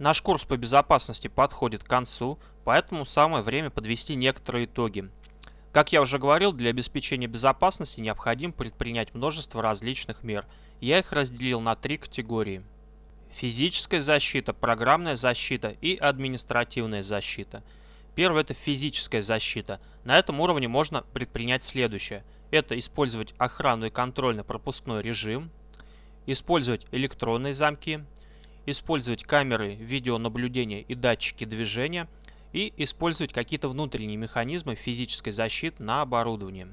Наш курс по безопасности подходит к концу, поэтому самое время подвести некоторые итоги. Как я уже говорил, для обеспечения безопасности необходимо предпринять множество различных мер. Я их разделил на три категории. Физическая защита, программная защита и административная защита. Первое – это физическая защита. На этом уровне можно предпринять следующее. Это использовать охрану и контрольно-пропускной режим, использовать электронные замки, использовать камеры видеонаблюдения и датчики движения и использовать какие-то внутренние механизмы физической защиты на оборудовании.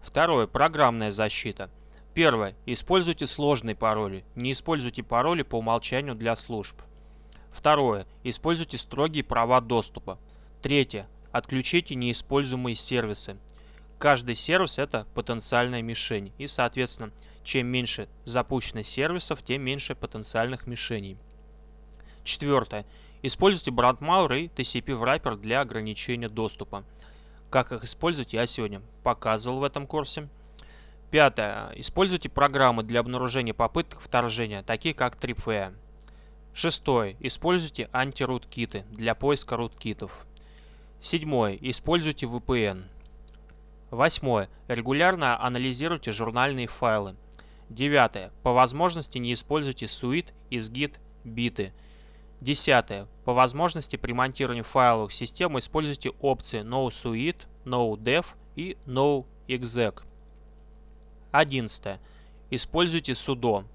Второе. Программная защита. Первое. Используйте сложные пароли. Не используйте пароли по умолчанию для служб. Второе. Используйте строгие права доступа. Третье. Отключите неиспользуемые сервисы. Каждый сервис это потенциальная мишень и, соответственно, чем меньше запущено сервисов, тем меньше потенциальных мишеней. Четвертое. Используйте brandmauer и TCP wrapper для ограничения доступа. Как их использовать, я сегодня показывал в этом курсе. Пятое. Используйте программы для обнаружения попыток вторжения, такие как TripWire. Шестое. Используйте антирут-киты для поиска рут-китов. Седьмое. Используйте VPN. Восьмое. Регулярно анализируйте журнальные файлы. Девятое. По возможности не используйте suite, изгид, биты. Десятое. По возможности при монтировании файловых систем используйте опции NoSuite, NoDev и NoExec. Одиннадцатое. Используйте sudo.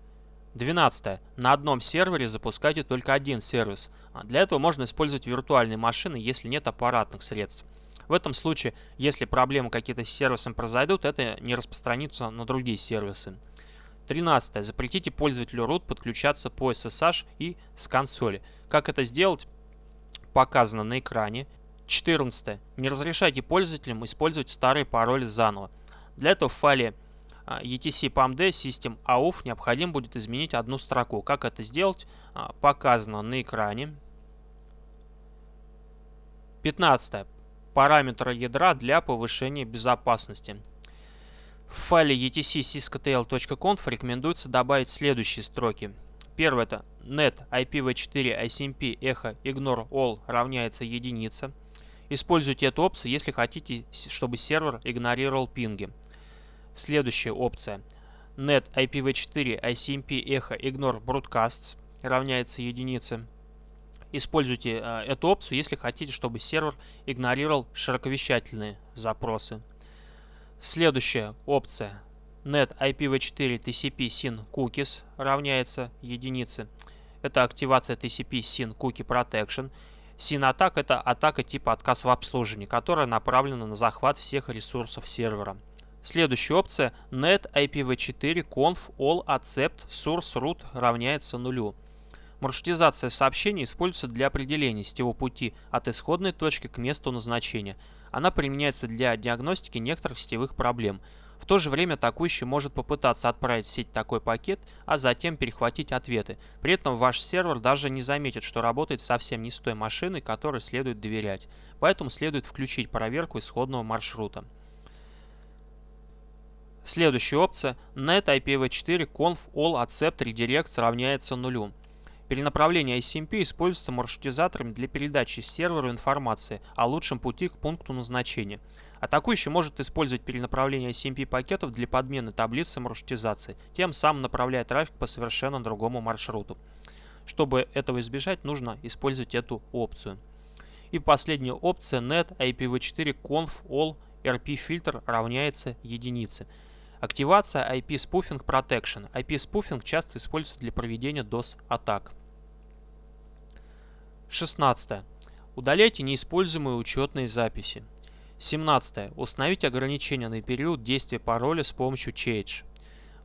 Двенадцатое. На одном сервере запускайте только один сервис. Для этого можно использовать виртуальные машины, если нет аппаратных средств. В этом случае, если проблемы какие-то с сервисом произойдут, это не распространится на другие сервисы. 13. Запретите пользователю root подключаться по SSH и с консоли. Как это сделать, показано на экране. 14. Не разрешайте пользователям использовать старые пароли заново. Для этого в файле а, etc pamd system AUF необходимо будет изменить одну строку. Как это сделать, а, показано на экране. 15. Параметры ядра для повышения безопасности. В файле etc sysctl.conf рекомендуется добавить следующие строки. Первое это net IPv4 ICMP echo ignore all равняется единице. Используйте эту опцию, если хотите, чтобы сервер игнорировал пинги. Следующая опция. net IPv4 ICMP echo ignore broadcasts равняется единице. Используйте э, эту опцию, если хотите, чтобы сервер игнорировал широковещательные запросы. Следующая опция net IPv4 TCP SYN cookies равняется единице. Это активация TCP SYN Cookie Protection. SYN атак это атака типа отказ в обслуживании, которая направлена на захват всех ресурсов сервера. Следующая опция net IPv4 conf all accept source root равняется нулю. Маршрутизация сообщений используется для определения сетевого пути от исходной точки к месту назначения – она применяется для диагностики некоторых сетевых проблем. В то же время атакующий может попытаться отправить в сеть такой пакет, а затем перехватить ответы. При этом ваш сервер даже не заметит, что работает совсем не с той машиной, которой следует доверять. Поэтому следует включить проверку исходного маршрута. Следующая опция net IPv4 conf all accept redirects равняется нулю. Перенаправление ICMP используется маршрутизаторами для передачи серверу информации о лучшем пути к пункту назначения. Атакующий может использовать перенаправление ICMP пакетов для подмены таблицы маршрутизации, тем самым направляя трафик по совершенно другому маршруту. Чтобы этого избежать, нужно использовать эту опцию. И последняя опция net IPv4 conf all RP фильтр равняется единице. Активация IP Spoofing Protection. IP Spoofing часто используется для проведения DOS-атак. 16. Удаляйте неиспользуемые учетные записи. 17. Установите ограничения на период действия пароля с помощью Change.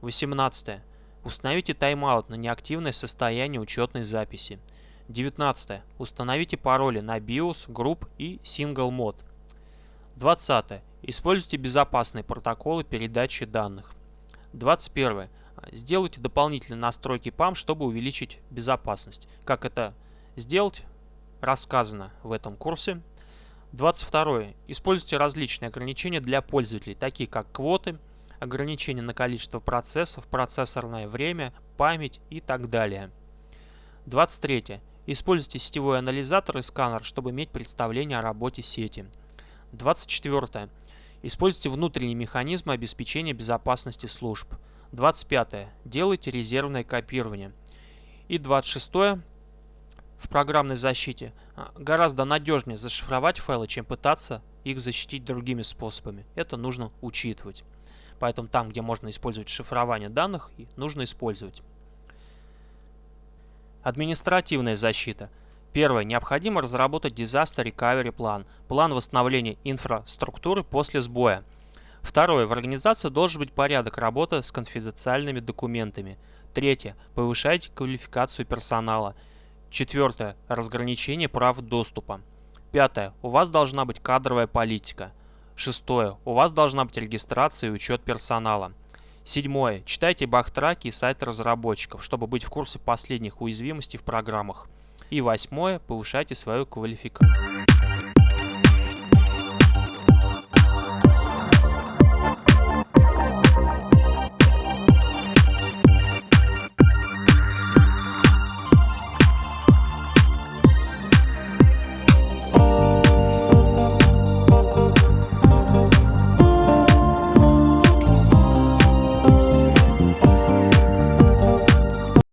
18. Установите тайм-аут на неактивное состояние учетной записи. 19. Установите пароли на BIOS, Group и Single Mode. 20. Используйте безопасные протоколы передачи данных. 21. Сделайте дополнительные настройки PAM, чтобы увеличить безопасность. Как это сделать, рассказано в этом курсе. 22. Используйте различные ограничения для пользователей, такие как квоты, ограничения на количество процессов, процессорное время, память и так далее. 23. Используйте сетевой анализатор и сканер, чтобы иметь представление о работе сети. 24. Используйте внутренние механизмы обеспечения безопасности служб. 25. Делайте резервное копирование. И 26. В программной защите а, гораздо надежнее зашифровать файлы, чем пытаться их защитить другими способами. Это нужно учитывать. Поэтому там, где можно использовать шифрование данных, нужно использовать. Административная защита. Первое. Необходимо разработать Disaster Recovery план, план восстановления инфраструктуры после сбоя. Второе. В организации должен быть порядок работы с конфиденциальными документами. Третье. Повышайте квалификацию персонала. Четвертое. Разграничение прав доступа. Пятое. У вас должна быть кадровая политика. Шестое. У вас должна быть регистрация и учет персонала. Седьмое. Читайте бахтраки и сайты разработчиков, чтобы быть в курсе последних уязвимостей в программах. И восьмое. Повышайте свою квалификацию.